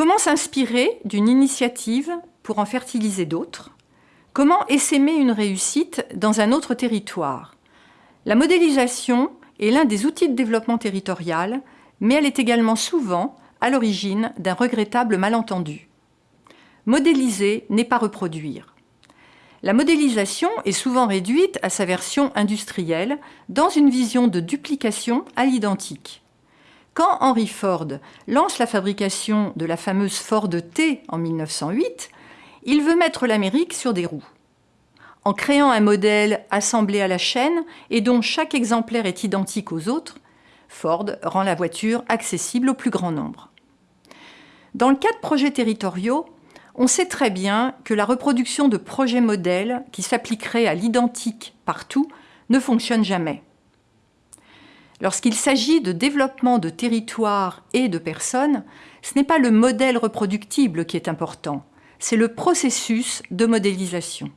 Comment s'inspirer d'une initiative pour en fertiliser d'autres? Comment essaimer une réussite dans un autre territoire? La modélisation est l'un des outils de développement territorial, mais elle est également souvent à l'origine d'un regrettable malentendu. Modéliser n'est pas reproduire. La modélisation est souvent réduite à sa version industrielle dans une vision de duplication à l'identique. Quand Henry Ford lance la fabrication de la fameuse Ford T en 1908, il veut mettre l'Amérique sur des roues. En créant un modèle assemblé à la chaîne et dont chaque exemplaire est identique aux autres, Ford rend la voiture accessible au plus grand nombre. Dans le cas de projets territoriaux, on sait très bien que la reproduction de projets modèles qui s'appliqueraient à l'identique partout ne fonctionne jamais. Lorsqu'il s'agit de développement de territoires et de personnes, ce n'est pas le modèle reproductible qui est important, c'est le processus de modélisation.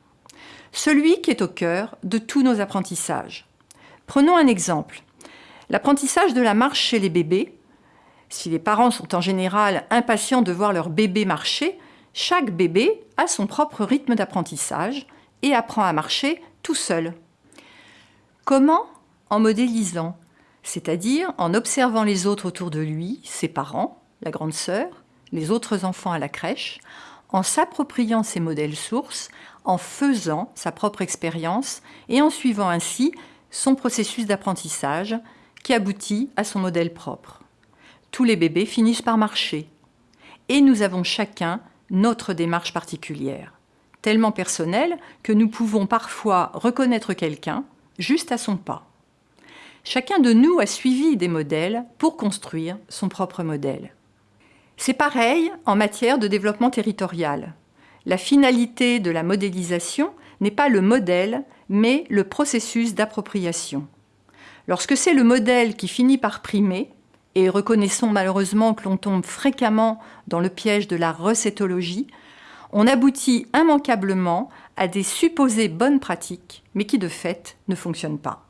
Celui qui est au cœur de tous nos apprentissages. Prenons un exemple. L'apprentissage de la marche chez les bébés. Si les parents sont en général impatients de voir leur bébé marcher, chaque bébé a son propre rythme d'apprentissage et apprend à marcher tout seul. Comment? En modélisant, c'est-à-dire en observant les autres autour de lui, ses parents, la grande sœur, les autres enfants à la crèche, en s'appropriant ces modèles sources, en faisant sa propre expérience et en suivant ainsi son processus d'apprentissage qui aboutit à son modèle propre. Tous les bébés finissent par marcher. Et nous avons chacun notre démarche particulière, tellement personnelle que nous pouvons parfois reconnaître quelqu'un juste à son pas. Chacun de nous a suivi des modèles pour construire son propre modèle. C'est pareil en matière de développement territorial. La finalité de la modélisation n'est pas le modèle, mais le processus d'appropriation. Lorsque c'est le modèle qui finit par primer, et reconnaissons malheureusement que l'on tombe fréquemment dans le piège de la recétologie, on aboutit immanquablement à des supposées bonnes pratiques, mais qui de fait ne fonctionnent pas.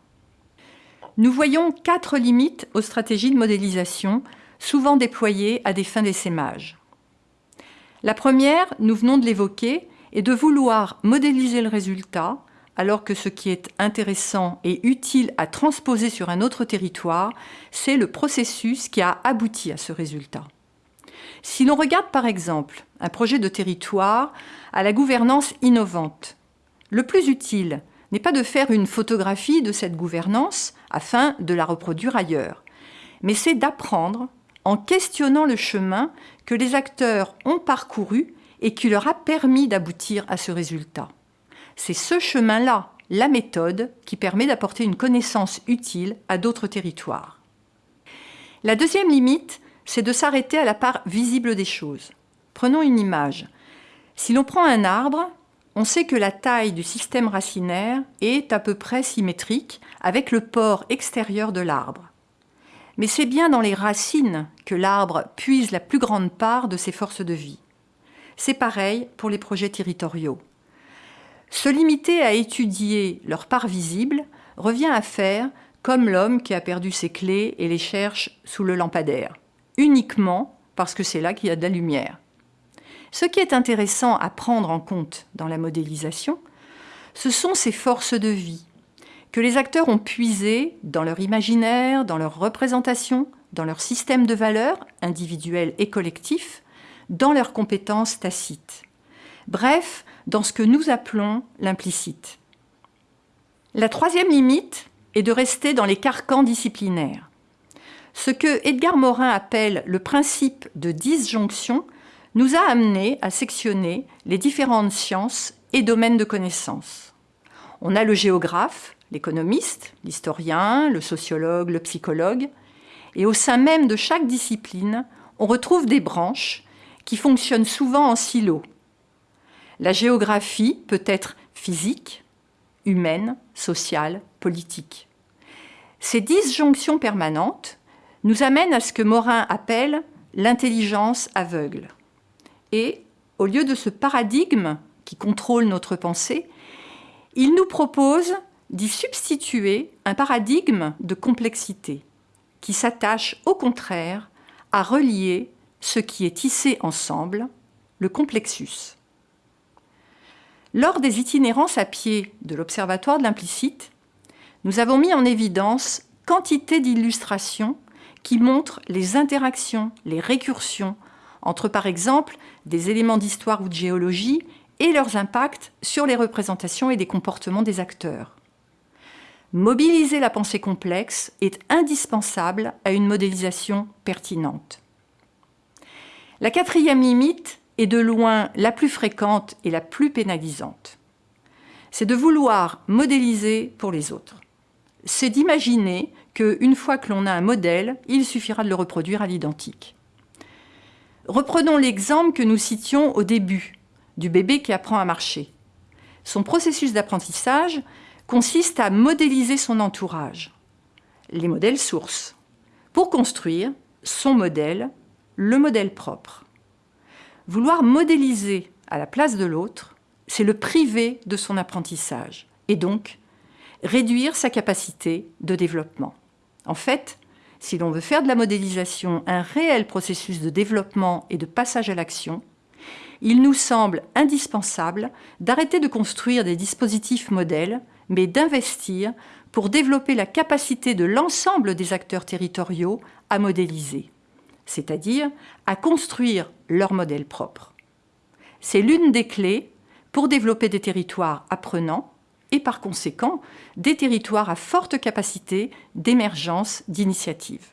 Nous voyons quatre limites aux stratégies de modélisation, souvent déployées à des fins d'essaimage. La première, nous venons de l'évoquer, est de vouloir modéliser le résultat alors que ce qui est intéressant et utile à transposer sur un autre territoire, c'est le processus qui a abouti à ce résultat. Si l'on regarde par exemple un projet de territoire à la gouvernance innovante, le plus utile n'est pas de faire une photographie de cette gouvernance afin de la reproduire ailleurs, mais c'est d'apprendre en questionnant le chemin que les acteurs ont parcouru et qui leur a permis d'aboutir à ce résultat. C'est ce chemin-là, la méthode, qui permet d'apporter une connaissance utile à d'autres territoires. La deuxième limite, c'est de s'arrêter à la part visible des choses. Prenons une image. Si l'on prend un arbre, on sait que la taille du système racinaire est à peu près symétrique avec le port extérieur de l'arbre. Mais c'est bien dans les racines que l'arbre puise la plus grande part de ses forces de vie. C'est pareil pour les projets territoriaux. Se limiter à étudier leur part visible revient à faire comme l'homme qui a perdu ses clés et les cherche sous le lampadaire, uniquement parce que c'est là qu'il y a de la lumière. Ce qui est intéressant à prendre en compte dans la modélisation, ce sont ces forces de vie que les acteurs ont puisées dans leur imaginaire, dans leur représentation, dans leur système de valeurs, individuels et collectifs, dans leurs compétences tacites. Bref, dans ce que nous appelons l'implicite. La troisième limite est de rester dans les carcans disciplinaires. Ce que Edgar Morin appelle le principe de disjonction nous a amené à sectionner les différentes sciences et domaines de connaissances. On a le géographe, l'économiste, l'historien, le sociologue, le psychologue, et au sein même de chaque discipline, on retrouve des branches qui fonctionnent souvent en silo, la géographie peut être physique, humaine, sociale, politique. Ces disjonctions permanentes nous amènent à ce que Morin appelle l'intelligence aveugle. Et au lieu de ce paradigme qui contrôle notre pensée, il nous propose d'y substituer un paradigme de complexité qui s'attache au contraire à relier ce qui est tissé ensemble, le complexus. Lors des itinérances à pied de l'Observatoire de l'implicite, nous avons mis en évidence quantité d'illustrations qui montrent les interactions, les récursions entre, par exemple, des éléments d'histoire ou de géologie et leurs impacts sur les représentations et des comportements des acteurs. Mobiliser la pensée complexe est indispensable à une modélisation pertinente. La quatrième limite est de loin la plus fréquente et la plus pénalisante. C'est de vouloir modéliser pour les autres. C'est d'imaginer qu'une fois que l'on a un modèle, il suffira de le reproduire à l'identique. Reprenons l'exemple que nous citions au début, du bébé qui apprend à marcher. Son processus d'apprentissage consiste à modéliser son entourage, les modèles sources, pour construire son modèle, le modèle propre. Vouloir modéliser à la place de l'autre, c'est le priver de son apprentissage et donc réduire sa capacité de développement. En fait, si l'on veut faire de la modélisation un réel processus de développement et de passage à l'action, il nous semble indispensable d'arrêter de construire des dispositifs modèles, mais d'investir pour développer la capacité de l'ensemble des acteurs territoriaux à modéliser, c'est-à-dire à construire leur modèle propre. C'est l'une des clés pour développer des territoires apprenants et par conséquent des territoires à forte capacité d'émergence d'initiatives.